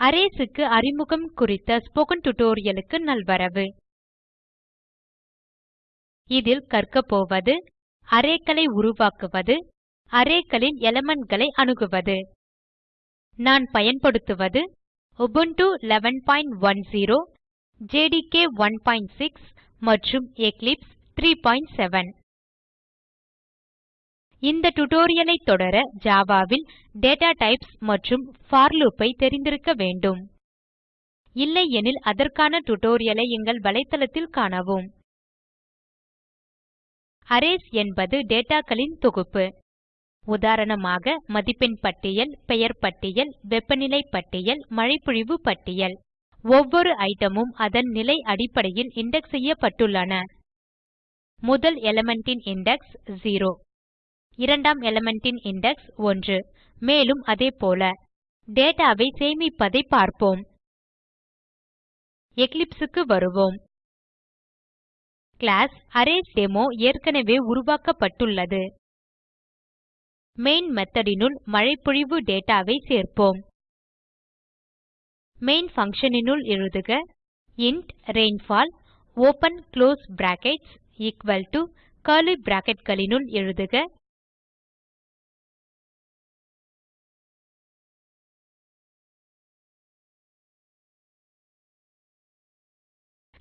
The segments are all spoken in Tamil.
Arrays க்கு அறிமுகம் குறித்த ஸ்போக்கன் tutorial க்கு நல்வரவு. இதில் கற்கப் போவது arrayகளை உருவாக்குவது arrayகளின் elementகளை அணுகுவது. நான் பயன்படுத்துவது Ubuntu 1110 ஜேடிகே 16 மற்றும் எக்லிப்ஸ் 37 இந்த tutorial ஐ தொடர Java ல் டேட்டா டைப்ஸ் மற்றும் for loop ஐ தெரிந்திருக்க வேண்டும். இல்லையெனில் அதற்கான tutorial ஐ எங்கள் வலைத்தளத்தில் காணவும். Arrays என்பது dataகளின் தொகுப்பு. உதாரணமாக மதிப்பெண் பட்டியல் பெயர் பட்டியல் வெப்பநிலை பட்டியல் மழைப்பொழிவு பட்டியல். ஒவ்வொரு ஐட்டமும் அதன் நிலை அடிப்படையில் இண்டெக்ஸ் செய்யப்பட்டுள்ளன. முதல் element இண்டெக்ஸ் 0 இரண்டாம் element இண்டெக்ஸ் 1 மேலும் அதே போல டேட்டாவை சேமிப்பதைப் பார்ப்போம். Eclipse க்கு வருவோம். கிளாஸ் அரேஸ்டெமோ ஏற்கனவே உருவாக்கப்பட்டுள்ளது. மெயின் method மழைப்பொழிவு டேட்டாவை சேர்ப்போம். மெயின் function னுள் எழுதுக int rainfall open close brackets equal to curly bracketகளினுள் எழுதுக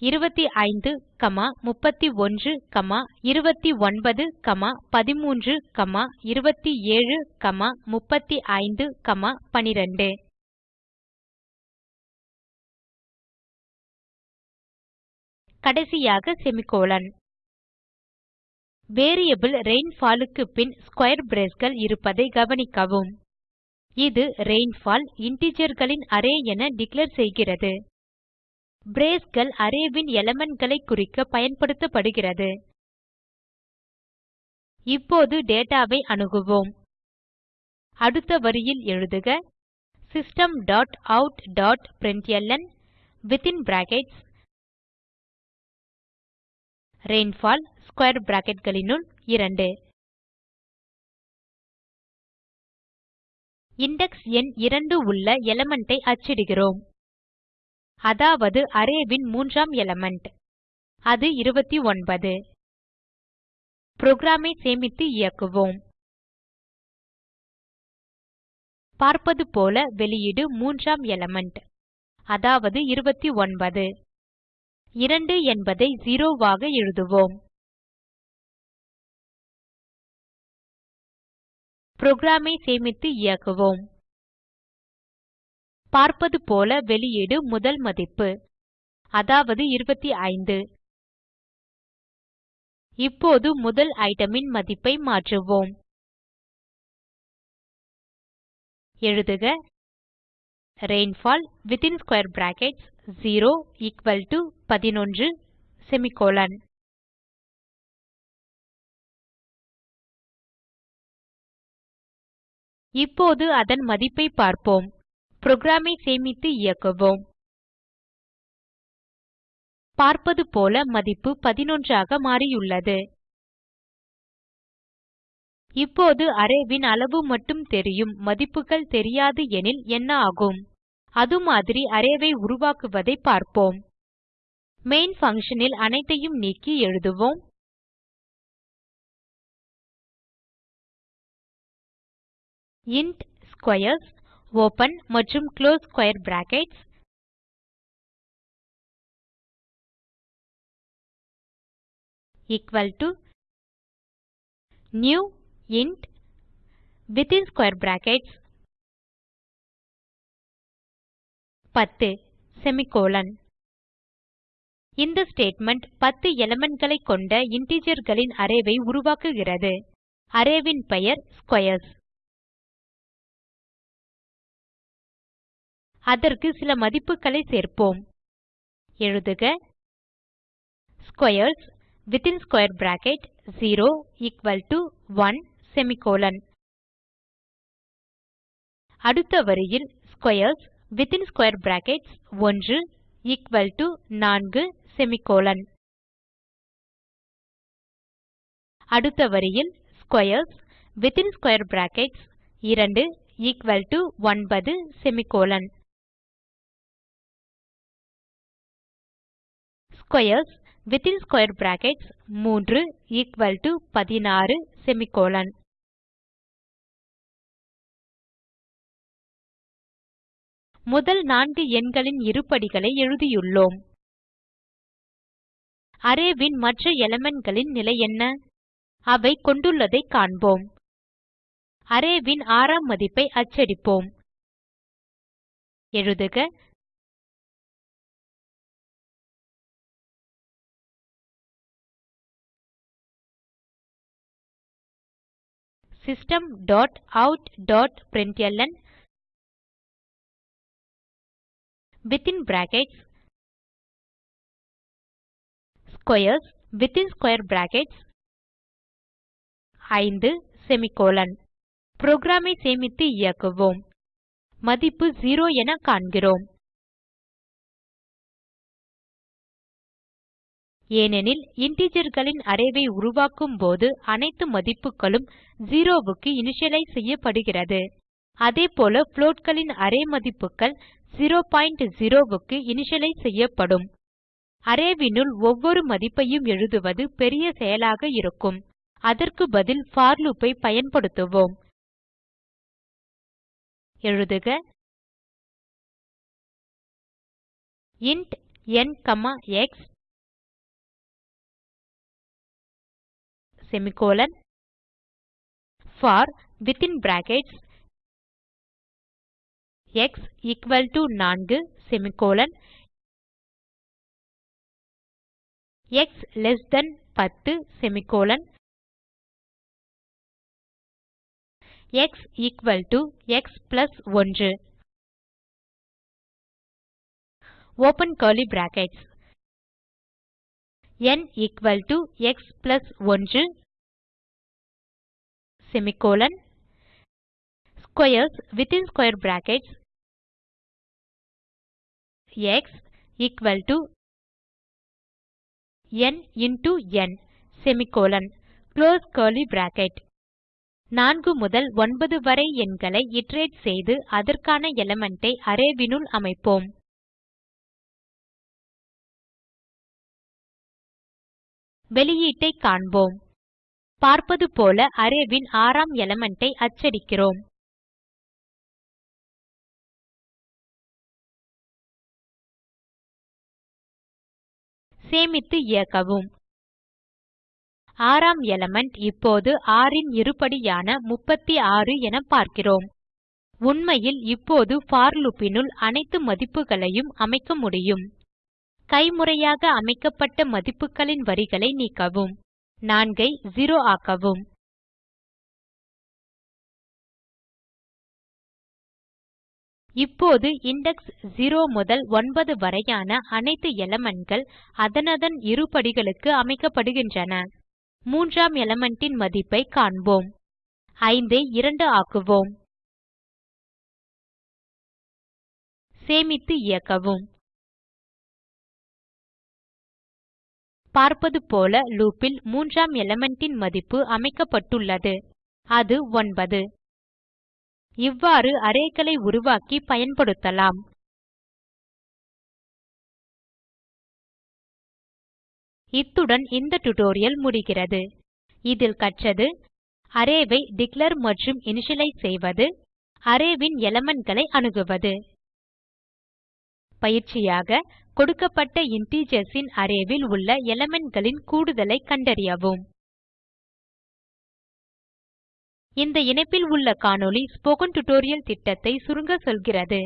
இருபத்தி ஐந்து கமா முப்பத்தி ஒன்று கமா இருபத்தி ஒன்பது கமா பதிமூன்று கமா இருபத்தி ஏழு கமா முப்பத்தி ஐந்து கமா பனிரெண்டு. கடைசியாக செமிகோலன். வேரியபிள் ரெயின்ஃபால் க்கு பின் ஸ்க்வேர் braceகள் இருப்பதை கவனிக்கவும். இது ரெயின்ஃபால் integerகளின் அரே என டிக்ளேர் செய்கிறது. Braceகள் அரேவின் elementகளை குறிக்க பயன்படுத்தப்படுகிறது. இப்போது dataவை அணுகுவோம். அடுத்த வரியில் எழுதுக. System dot out dot println within brackets rainfall square bracketகளினுள் 2 இண்டெக்ஸ் எண் 2 உள்ள element ஐ அச்சிடுகிறோம். அதாவது அரேவின் மூன்றாம் எலிமெண்ட் அது 29 புரோகிராமை சேமித்து இயக்குவோம். பார்ப்பது போல வெளியீடு மூன்றாம் எலிமெண்ட் அதாவது 29 2 என்பதை 0 ஆக எழுதுவோம். புரோகிராமை சேமித்து இயக்குவோம். பார்ப்பது போல வெளியீடு முதல் மதிப்பு. அதாவது 25 இப்போது முதல் ஐட்டமின் மதிப்பை மாற்றுவோம். எழுதுக. Rainfall within square brackets 0 equal to 11 semicolon இப்போது அதன் மதிப்பை பார்ப்போம். புரோகிராம் ஐ சேமித்து இயக்குவோம். பார்ப்பது போல மதிப்பு 11 ஆக மாறியுள்ளது. இப்போது அரேவின் அளவு மட்டும் தெரியும் மதிப்புகள் தெரியாது எனில் என்ன ஆகும்? அது மாதிரி அரேவை உருவாக்குவதை பார்ப்போம். மெயின் function ல் அனைத்தையும் நீக்கி எழுதுவோம். இன்ட் ஸ்க்வேர்ஸ் ஓப்பன் மற்றும் close square brackets equal to new int within square brackets 10 semicolon இந்த ஸ்டேட்மெண்ட் 10 elementகளை கொண்ட integerகளின் அரே உருவாக்குகிறது. அரே பெயர் ஸ்க்வேர்ஸ் அதற்கு சில மதிப்புகளை சேர்ப்போம். எழுதுக. squares within square bracket 0 equal to 1 semicolon. அடுத்த வரியில் squares within square brackets 1 equal to 4 semicolon. அடுத்த வரியில் squares within square brackets 2 equal to 9 semicolon. Squares within square brackets 3 equal to 16 semicolon. முதல் நான்கு எண்களின் இருபடிகளை எழுதியுள்ளோம். அரேவின் மற்ற elementகளின் நிலை என்ன? அவை கொண்டுள்ளதைக் காண்போம். அரேவின் ஆறாம் மதிப்பை அச்சடிப்போம். எழுதுக system dot out dot println within brackets squares within square brackets 5 semicolon. Program சேமித்து இயக்குவோம். மதிப்பு 0 என காண்கிறோம். ஏனெனில் integerகளின் அரே உருவாக்கும் போது அனைத்து மதிப்புகளும் 0 க்கு இனிஷியலைஸ் செய்யப்படுகிறது. அதேபோல floatகளின் அரே மதிப்புகள் 00 க்கு இனிஷியலைஸ் செய்யப்படும். அரேவினுள் ஒவ்வொரு மதிப்பையும் எழுதுவது பெரிய செயலாக இருக்கும். அதற்கு பதில் for loop ஐ பயன்படுத்துவோம். எழுதுக. int n, x semicolon for within brackets x equal to 4 semicolon x less than 10 semicolon x equal to x plus 1 open curly brackets. n equal to x plus 1 semicolon squares within square brackets x equal to n into n semicolon close curly bracket. 4 முதல் 9 வரை எண்களை iterate செய்து அதற்கான எலிமெண்ட் ஐ அரே அமைப்போம். வெளியீட்டைக் காண்போம். பார்ப்பது போல அரேவின் ஆறாம் எலிமெண்ட் ஐ அச்சடிக்கிறோம். சேமித்து இயக்கவும். ஆறாம் எலிமெண்ட் இப்போது 6 ன் இருபடியான 36 என பார்க்கிறோம். உண்மையில் இப்போது போர் னுள் அனைத்து மதிப்புகளையும் அமைக்க முடியும். கைமுறையாக அமைக்கப்பட்ட மதிப்புகளின் வரிகளை நீக்கவும். 4 ஐ 0 ஆக்கவும். இப்போது இண்டெக்ஸ் 0 முதல் 9 வரையான அனைத்து elementகள் அதனதன் இருபடிகளுக்கு அமைக்கப்படுகின்றன. மூன்றாம் எலிமெண்ட் ன் மதிப்பைக் காண்போம். 5 ஐ 2 ஆக்குவோம். சேமித்து இயக்கவும். பார்ப்பது போல லூப் ல் மூன்றாம் எலிமெண்ட் மதிப்பு அமைக்கப்பட்டுள்ளது. அது 9 இவ்வாறு arrayகளை உருவாக்கி பயன்படுத்தலாம். இத்துடன் இந்த டியூட்டோரியல் முடிகிறது. இதில் கற்றது அரேவை ஐ டிக்ளேர் மற்றும் இனிஷியலைஸ் செய்வது அரேவின் ன் elementகளை அணுகுவது. பயிற்சியாக கொடுக்கப்பட்ட integers ன் அரே உள்ள elementகளின் கூடுதலை கண்டறியவும். இந்த இணைப்பில் உள்ள காணொளி ஸ்போக்கன் டியூட்டோரியல் திட்டத்தை சுருங்க சொல்கிறது.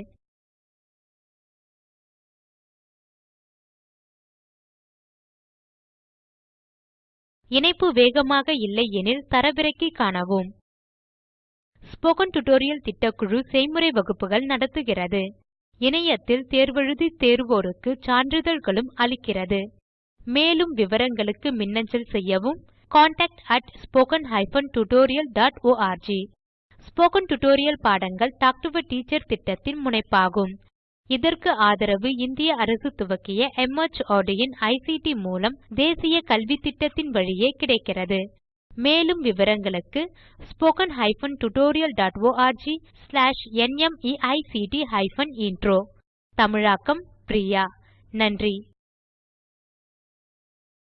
இணைப்பு வேகமாக இல்லை எனில் தரவிறக்கி காணவும். ஸ்போக்கன் டியூட்டோரியல் திட்டக்குழு செய்முறை வகுப்புகள் நடத்துகிறது. இணையத்தில் தேர்வெழுதி தேர்வோருக்கு சான்றிதழ்களும் அளிக்கிறது. மேலும் விவரங்களுக்கு மின்னஞ்சல் செய்யவும் contactspoken tutorialorg ஸ்போக்கன் டியூட்டோரியல் பாடங்கள் டாக் டு எ டீச்சர் திட்டத்தின் முனைப்பாகும். இதற்கு ஆதரவு இந்திய அரசு துவக்கிய மார்ட் இன் ஐசிடி மூலம் தேசிய கல்வித்திட்டத்தின் வழியே கிடைக்கிறது. மேலும் விவரங்களுக்கு spoken hyphen tutorial dot org slash NMEICT hyphen intro தமிழாக்கம் பிரியா. நன்றி.